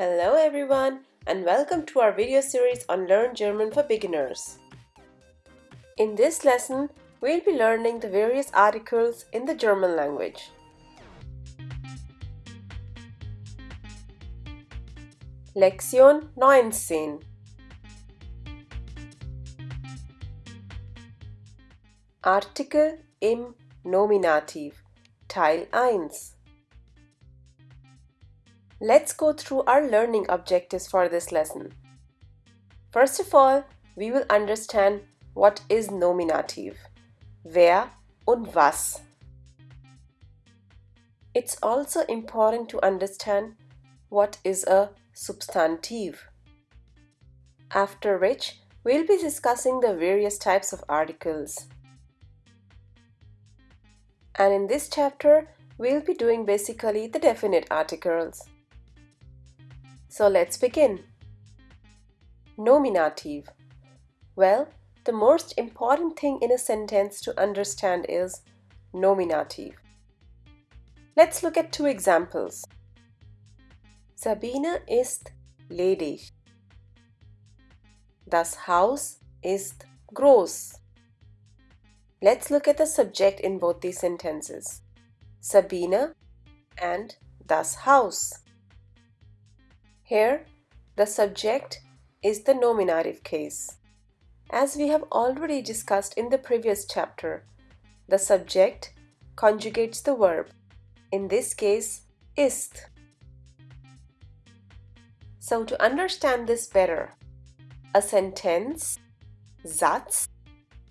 Hello everyone and welcome to our video series on Learn German for Beginners. In this lesson, we'll be learning the various articles in the German language. Lektion 19 Artikel im Nominativ Teil 1 Let's go through our learning objectives for this lesson. First of all, we will understand what is nominative, wer und was. It's also important to understand what is a substantive. After which, we'll be discussing the various types of articles. And in this chapter, we'll be doing basically the definite articles. So let's begin. Nominative. Well, the most important thing in a sentence to understand is nominative. Let's look at two examples. Sabine ist ledig. Das Haus ist groß. Let's look at the subject in both these sentences. Sabine and das Haus. Here, the subject is the nominative case. As we have already discussed in the previous chapter, the subject conjugates the verb, in this case, ist. So to understand this better, a sentence, Satz,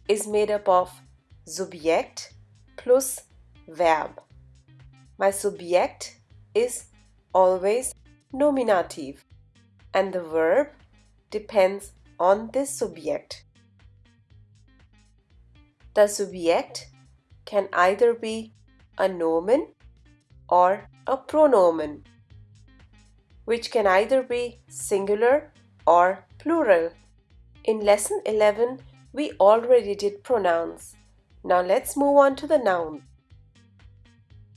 is made up of Subjekt plus Verb. My subject is always nominative and the verb depends on this subject. The subject can either be a nomen or a pronomen, which can either be singular or plural. In lesson 11, we already did pronouns. Now let's move on to the noun.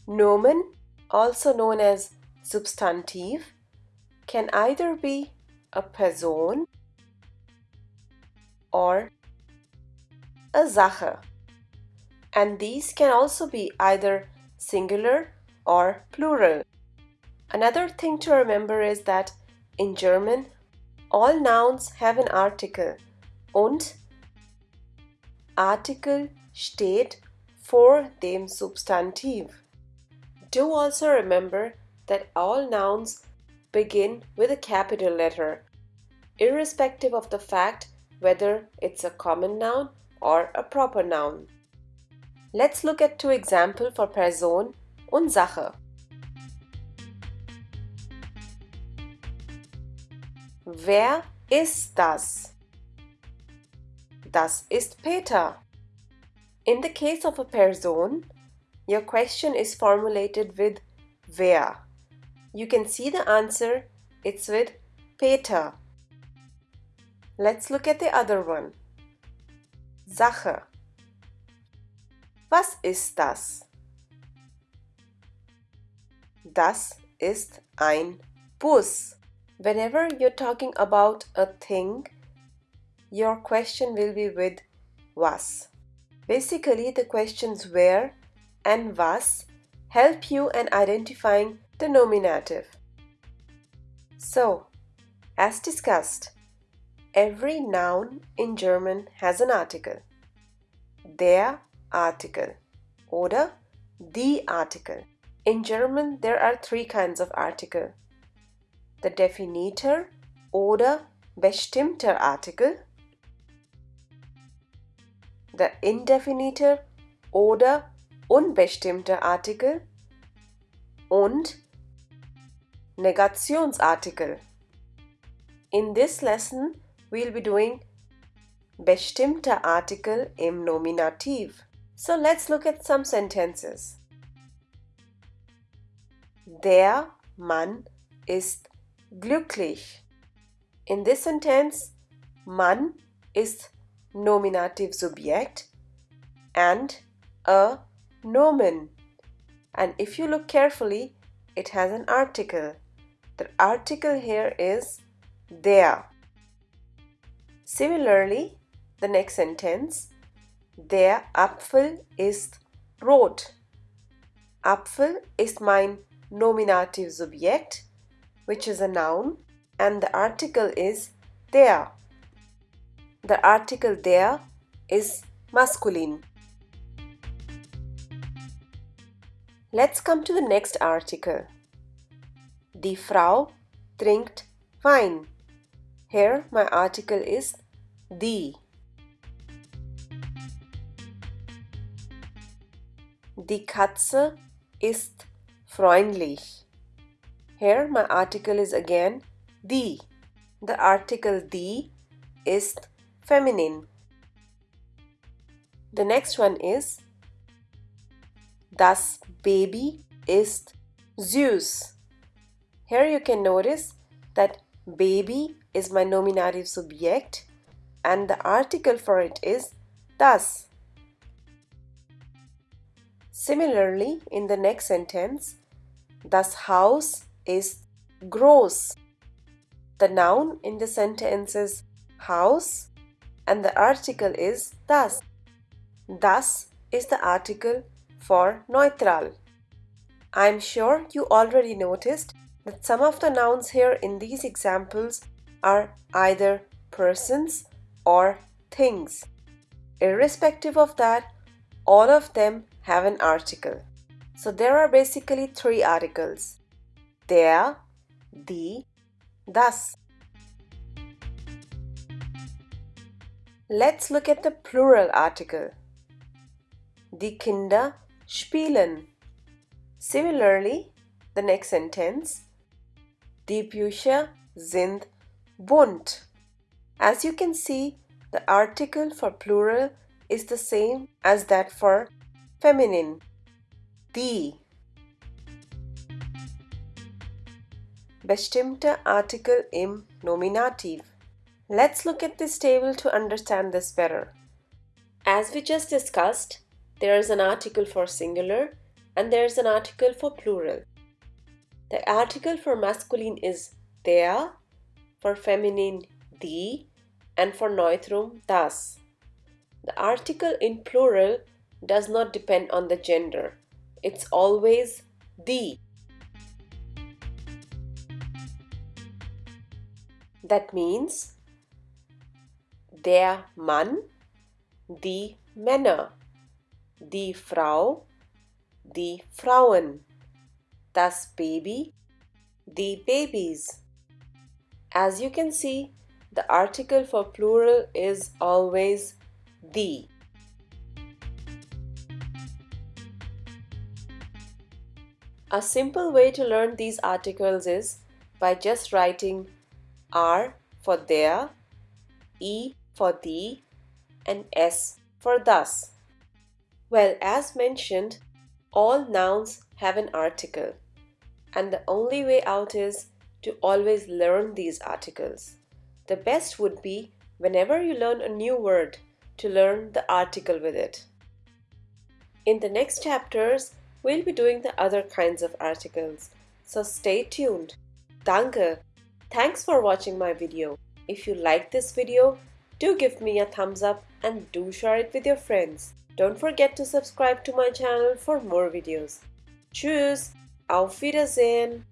Nomen, also known as substantive, can either be a Person or a Sache. And these can also be either singular or plural. Another thing to remember is that in German, all nouns have an article und Artikel steht vor dem Substantiv. Do also remember that all nouns begin with a capital letter, irrespective of the fact whether it's a common noun or a proper noun. Let's look at two examples for Person und Sache. Wer ist das? Das ist Peter. In the case of a person, your question is formulated with wer. You can see the answer, it's with Peter. Let's look at the other one. Sache. Was ist das? Das ist ein Bus. Whenever you're talking about a thing, your question will be with was. Basically, the questions wer and was help you in identifying the nominative. So, as discussed, every noun in German has an article. Der Artikel oder the article. In German, there are three kinds of article. The Definiter oder bestimmter Artikel, the Indefiniter oder unbestimmter Artikel und Negationsartikel. In this lesson, we'll be doing bestimmter Artikel im Nominativ. So let's look at some sentences. Der Mann ist glücklich. In this sentence, Mann ist nominative subject and a nomen. And if you look carefully, it has an article The article here is der. Similarly, the next sentence, der Apfel ist rot. Apfel ist mein Nominativsubjekt, which is a noun, and the article is der. The article der is masculine. Let's come to the next article. Die Frau trinkt Wein. Here my article is die. Die Katze ist freundlich. Here my article is again die. The article die ist feminine. The next one is Das Baby ist süß. Here you can notice that baby is my nominative subject and the article for it is das. Similarly, in the next sentence, das house is gross. The noun in the sentence is house and the article is das. Das is the article for neutral. I'm sure you already noticed that some of the nouns here in these examples are either persons or things. Irrespective of that, all of them have an article. So there are basically three articles. Der, die, das. Let's look at the plural article. Die Kinder spielen. Similarly, the next sentence. Die Bücher sind bunt. As you can see, the article for plural is the same as that for feminine. Die. Bestimmter Artikel im Nominativ. Let's look at this table to understand this better. As we just discussed, there is an article for singular and there is an article for plural. The article for masculine is der, for feminine die, and for neutrum das. The article in plural does not depend on the gender. It's always die. That means der Mann, die Männer, die Frau, die Frauen, das Baby, die babies. As you can see, the article for plural is always die. A simple way to learn these articles is by just writing R for der, E for die, and S for das. Well, as mentioned, all nouns have an article, and the only way out is to always learn these articles. The best would be whenever you learn a new word to learn the article with it. In the next chapters, we'll be doing the other kinds of articles, so stay tuned. Danke! Thanks for watching my video. If you like this video, do give me a thumbs up and do share it with your friends. Don't forget to subscribe to my channel for more videos. Tschüss, auf Wiedersehen!